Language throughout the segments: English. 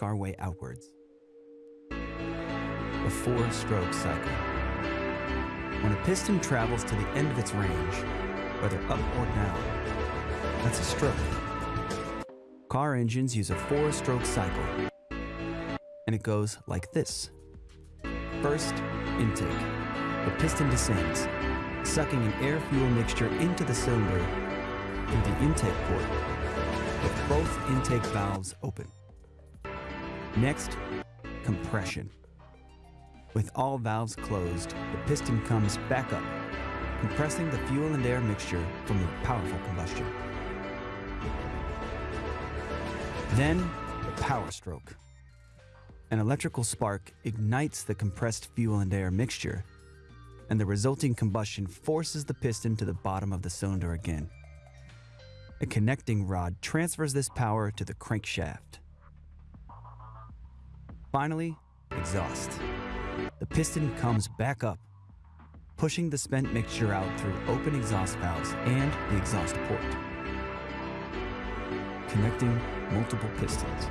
work our way outwards. The four-stroke cycle. When a piston travels to the end of its range, whether up or down, that's a stroke. Car engines use a four-stroke cycle, and it goes like this. First, intake. The piston descends, sucking an air-fuel mixture into the cylinder through the intake port, with both intake valves open. Next, compression. With all valves closed, the piston comes back up, compressing the fuel and air mixture from the powerful combustion. Then, the power stroke. An electrical spark ignites the compressed fuel and air mixture, and the resulting combustion forces the piston to the bottom of the cylinder again. A connecting rod transfers this power to the crankshaft. Finally, exhaust. The piston comes back up, pushing the spent mixture out through open exhaust valves and the exhaust port, connecting multiple pistons.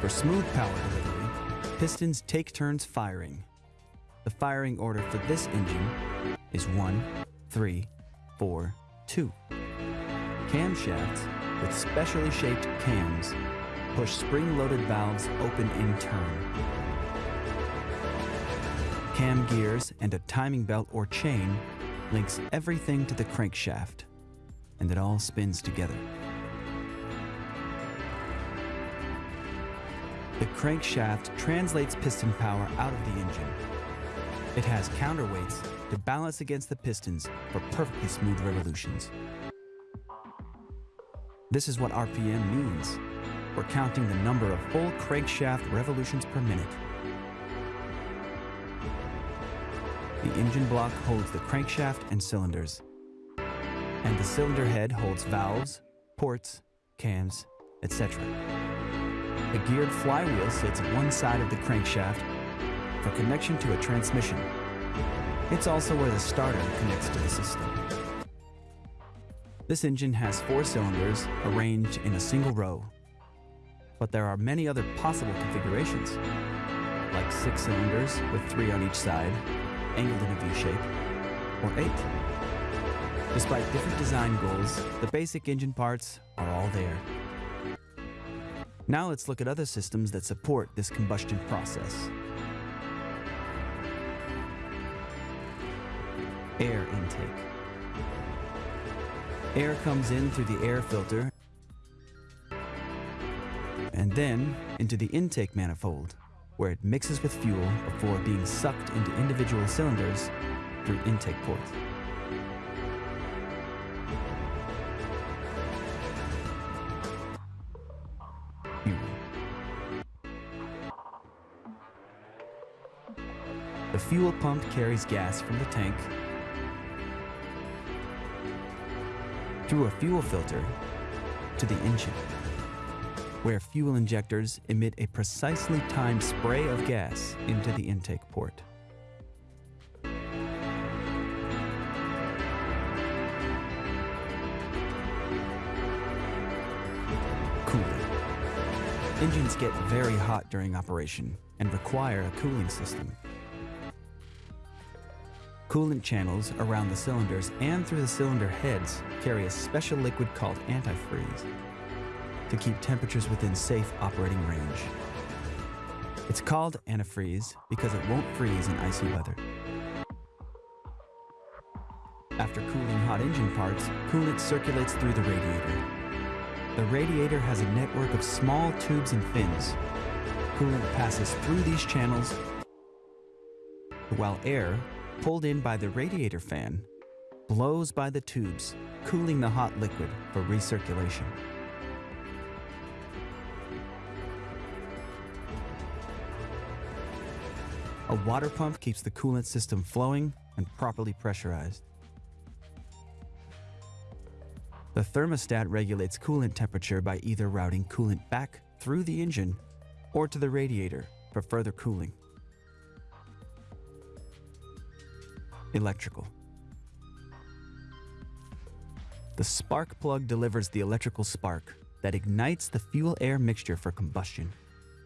For smooth power delivery, pistons take turns firing. The firing order for this engine is 1, 3, 4, 2. Camshafts with specially shaped cams push spring-loaded valves open in turn. Cam gears and a timing belt or chain links everything to the crankshaft, and it all spins together. The crankshaft translates piston power out of the engine. It has counterweights to balance against the pistons for perfectly smooth revolutions. This is what RPM means. We're counting the number of full crankshaft revolutions per minute. The engine block holds the crankshaft and cylinders. And the cylinder head holds valves, ports, cams, etc. A geared flywheel sits at one side of the crankshaft for connection to a transmission. It's also where the starter connects to the system. This engine has four cylinders arranged in a single row. But there are many other possible configurations, like six cylinders with three on each side, angled in a V shape, or eight. Despite different design goals, the basic engine parts are all there. Now let's look at other systems that support this combustion process. Air intake. Air comes in through the air filter then into the intake manifold, where it mixes with fuel before being sucked into individual cylinders through intake ports. The fuel pump carries gas from the tank through a fuel filter to the engine, where fuel injectors emit a precisely timed spray of gas into the intake port. Cooling. Engines get very hot during operation and require a cooling system. Coolant channels around the cylinders and through the cylinder heads carry a special liquid called antifreeze to keep temperatures within safe operating range. It's called antifreeze because it won't freeze in icy weather. After cooling hot engine parts, coolant circulates through the radiator. The radiator has a network of small tubes and fins. Coolant passes through these channels while air, pulled in by the radiator fan, blows by the tubes, cooling the hot liquid for recirculation. A water pump keeps the coolant system flowing and properly pressurized. The thermostat regulates coolant temperature by either routing coolant back through the engine or to the radiator for further cooling. Electrical. The spark plug delivers the electrical spark that ignites the fuel-air mixture for combustion.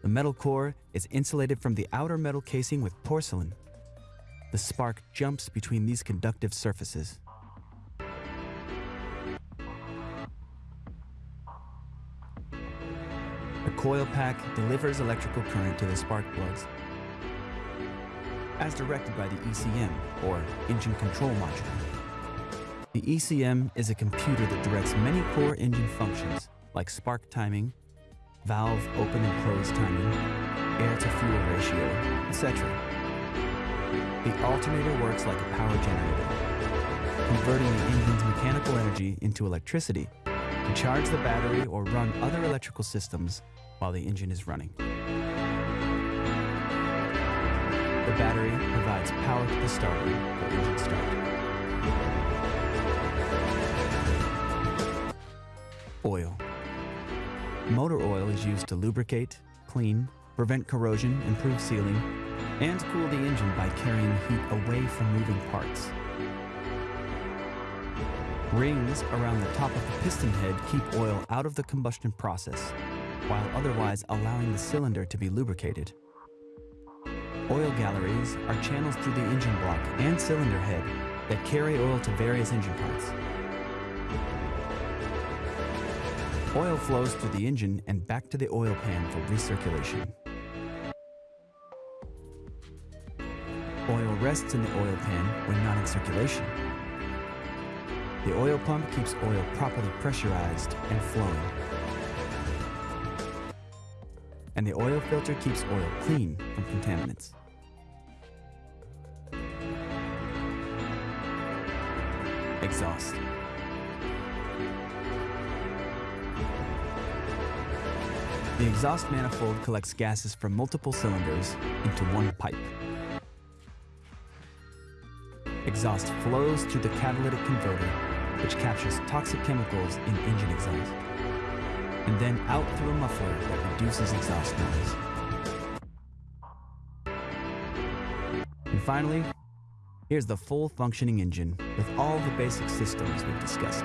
The metal core is insulated from the outer metal casing with porcelain. The spark jumps between these conductive surfaces. The coil pack delivers electrical current to the spark plugs as directed by the ECM, or Engine Control Module. The ECM is a computer that directs many core engine functions, like spark timing, valve open and close timing, air-to-fuel ratio, etc. The alternator works like a power generator, converting the engine's mechanical energy into electricity to charge the battery or run other electrical systems while the engine is running. The battery provides power to the starter for engine start. Oil. Motor oil is used to lubricate, clean, prevent corrosion, improve sealing, and cool the engine by carrying heat away from moving parts. Rings around the top of the piston head keep oil out of the combustion process, while otherwise allowing the cylinder to be lubricated. Oil galleries are channels through the engine block and cylinder head that carry oil to various engine parts. Oil flows through the engine and back to the oil pan for recirculation. Oil rests in the oil pan when not in circulation. The oil pump keeps oil properly pressurized and flowing. And the oil filter keeps oil clean from contaminants. Exhaust. The exhaust manifold collects gases from multiple cylinders into one pipe. Exhaust flows through the catalytic converter, which captures toxic chemicals in engine exhaust, and then out through a muffler that reduces exhaust noise. And finally, here's the full functioning engine with all the basic systems we've discussed.